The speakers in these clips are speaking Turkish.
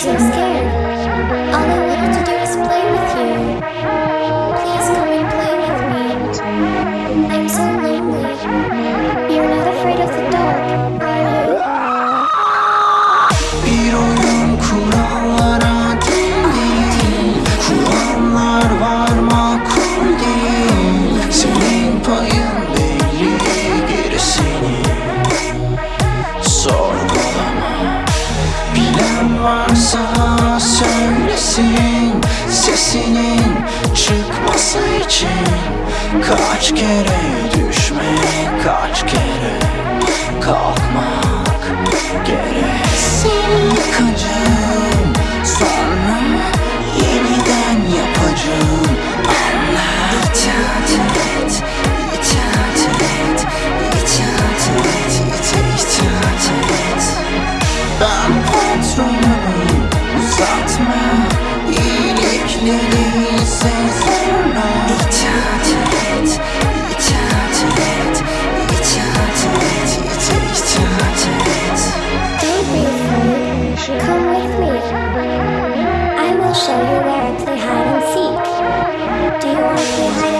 Спасибо. sesinin Sesinin çıkması için Kaç kere düşmek Kaç kere kalkmak gerek? Seni yıkacağım Sonra yeniden yapacağım. Anlat Ben patronum uzatma show you where I play hide and seek. Do you want to play hide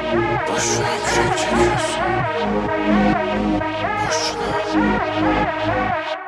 Больше кричать, больше.